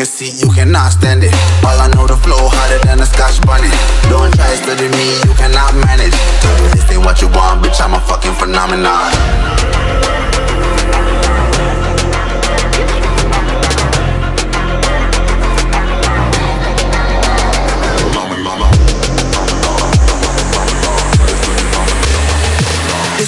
A seat, you cannot stand it. All I know, the flow harder than a scotch bunny. Don't try to study me, you cannot manage. This ain't what you want, bitch, I'm a fucking phenomenon.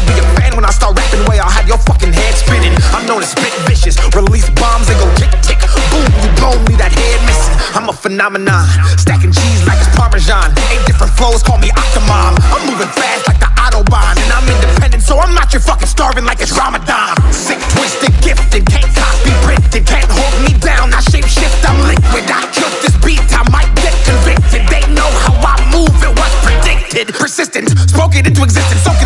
You'll be a fan when I start rapping. Way I'll have your fucking head spinning. I'm known as spit vicious. Release bombs and go tick tick. Boom, you blown me that head missing. I'm a phenomenon. Stacking cheese like it's Parmesan. Eight different flows, call me Octomom. I'm moving fast like the Autobahn. And I'm independent, so I'm not your fucking starving like it's Ramadan. Sick, twisted, gifted. Can't copy, printed. Can't hold me down. I shape shift, I'm liquid. I killed this beat. I might get convicted. They know how I move. It was predicted. Persistent, spoke it into existence. So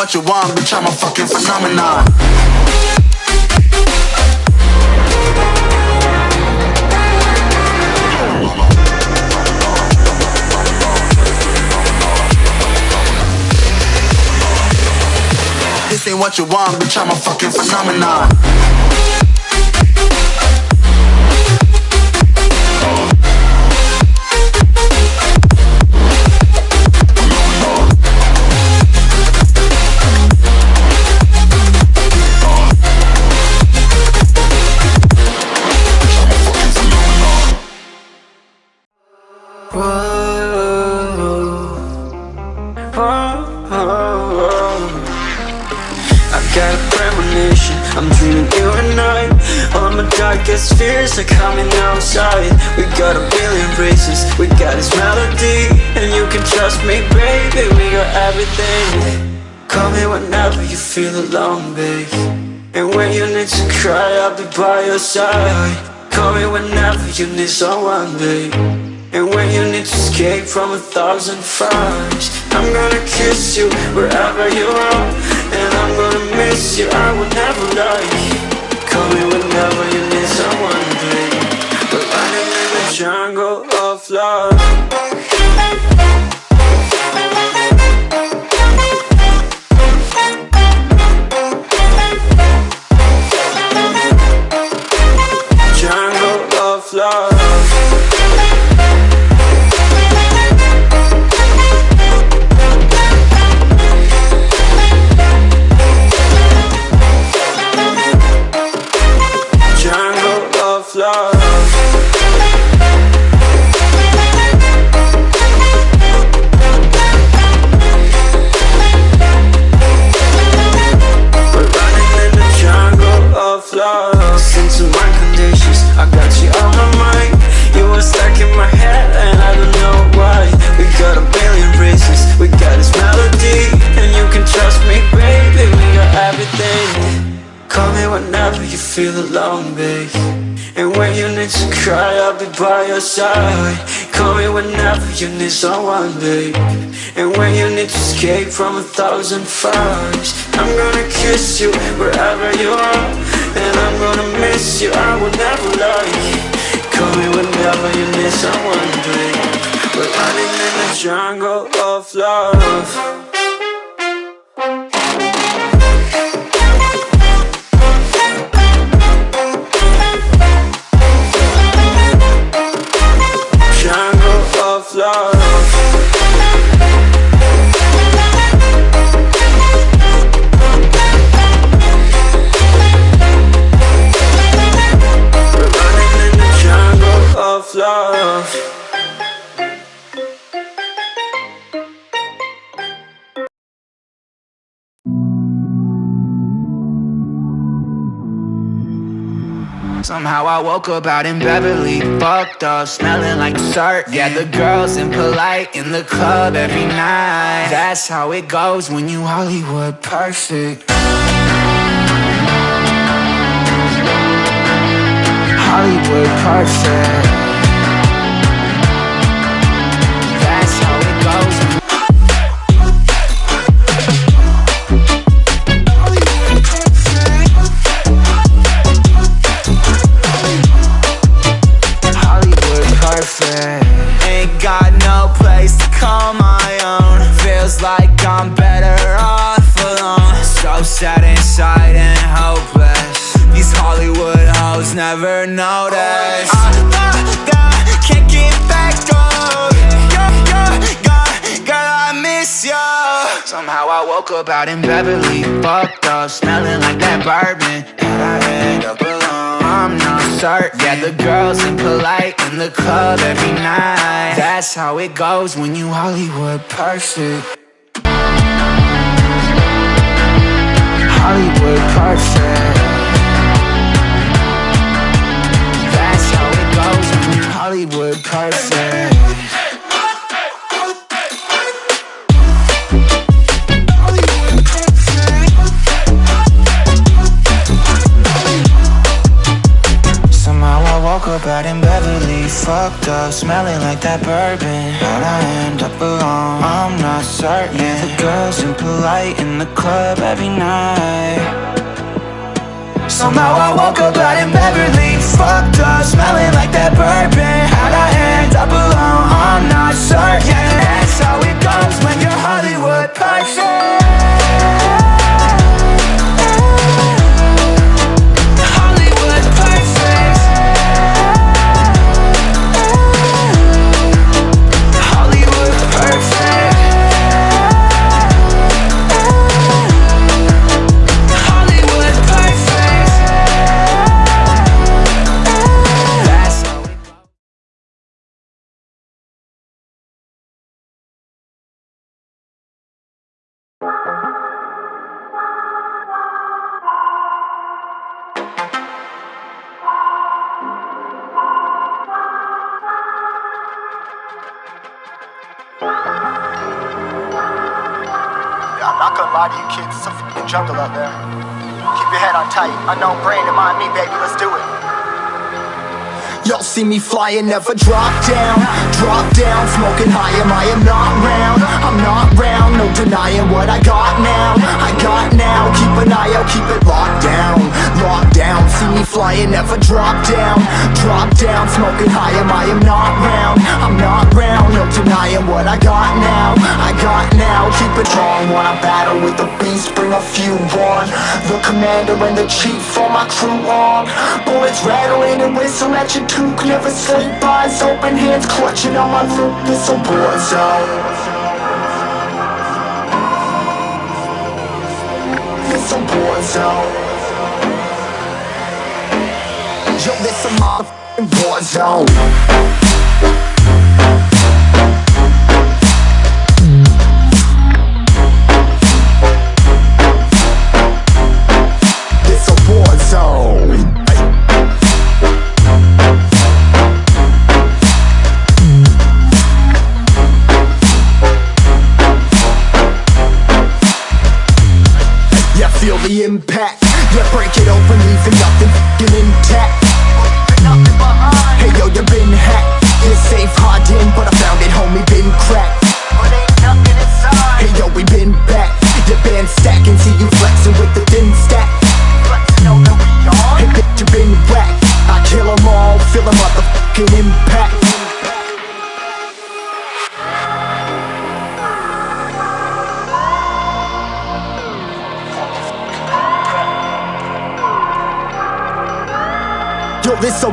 what you want, bitch, I'm a fucking phenomenon. This ain't what you want, bitch, I'm a fucking phenomenon. Premonition, I'm dreaming you and I. All my darkest fears are coming outside. We got a billion races, we got this melody And you can trust me, baby, we got everything. Call me whenever you feel alone, babe. And when you need to cry, I'll be by your side. Call me whenever you need someone, babe. And when you need to escape from a thousand fires I'm gonna kiss you wherever you are gonna you, I will never lie alone And when you need to cry I'll be by your side. Call me whenever you need someone babe. And when you need to escape from a thousand fires I'm gonna kiss you wherever you are. And I'm gonna miss you, I will never lie. Call me whenever you need someone babe. We're running in the Jungle of love love. Somehow I woke up out in Beverly Fucked up, smelling like dirt Yeah, the girls impolite in the club every night. That's how it goes when you Hollywood perfect. Hollywood perfect. Never noticed. I, I, I can't get back up. Girl, girl, I miss you Somehow I woke up out in Beverly. Fucked up, smelling like that bourbon. And I end up alone. I'm not certain. Yeah, the girls impolite in the club every night. That's how it goes when you Hollywood perfect Hollywood perfect Somehow I woke up out in Beverly Fucked up, smelling like that bourbon How'd I end up alone? I'm not certain yeah, The girls impolite in the club every night Somehow I woke up out in Beverly Fucked up, smelling like that bourbon Up alone? I'm not sure certain jungle out there. Keep your head on tight, unknown brain and mind me, baby, let's do it. Y'all see me flying, never drop down Drop down, smoking high, am I am not round? I'm not round, no denying what I got now. I got now, keep an eye out, keep it locked down. Locked down, see me flying, never drop down. Drop down, smoking high, am I am not round? I'm not round, no denying what I got now. I got now, keep it strong. When I battle with the beast, bring a few on. The commander and the chief for my crew on. Bullets rattling and whistle at your toque Never sleep, eyes open, hands clutching on my loot This a war zone This a war zone Yo, this a motherfucking war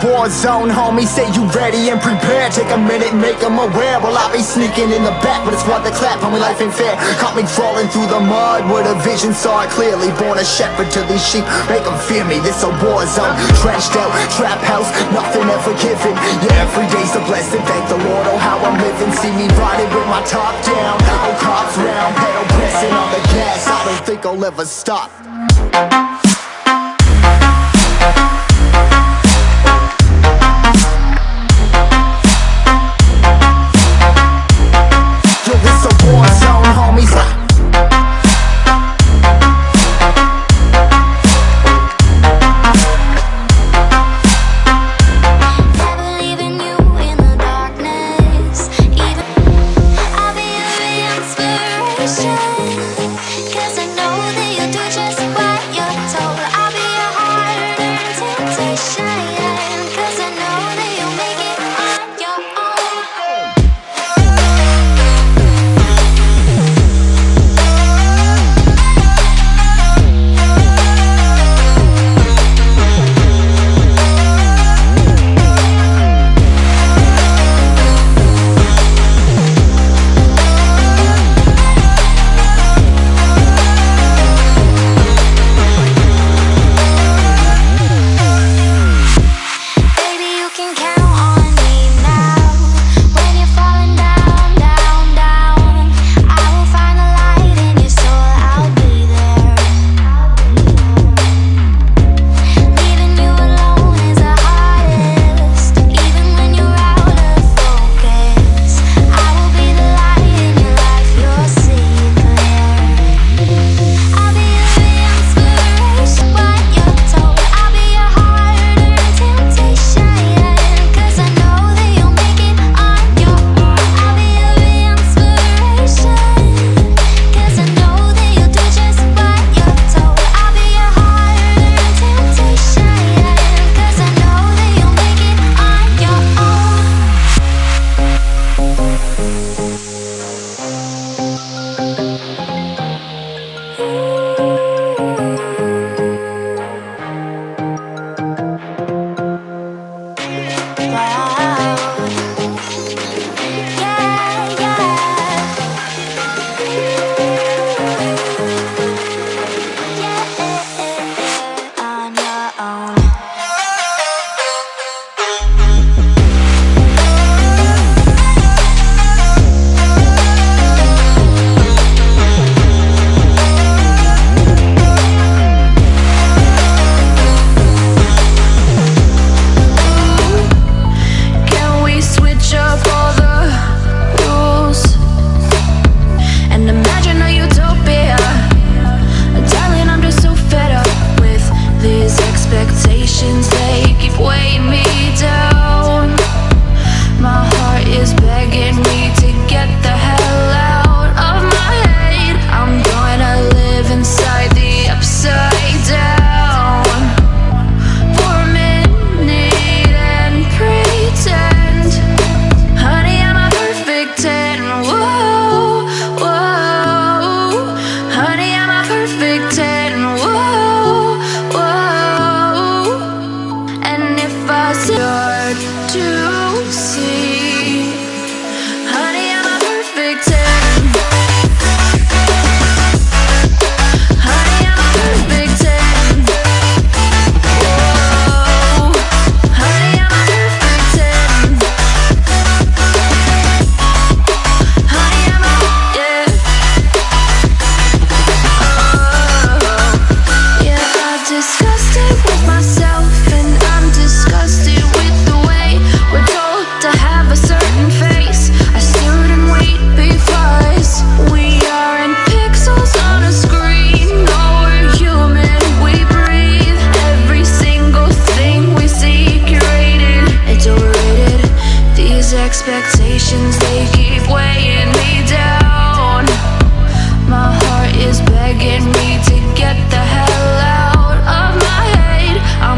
war zone, homie Say you ready and prepared. Take a minute, make them aware. Well, I be sneaking in the back But it's what the clap, homie, life ain't fair. Caught me crawling through the mud With a vision, saw it clearly. Born a shepherd to these sheep. Make them fear me, this a war zone. Trashed out, trap house, nothing ever given. Yeah, every day's a blessing. Thank the Lord, oh how I'm living. See me riding with my top down. Oh, cops round, pedal pressing on the gas. I don't think I'll ever stop see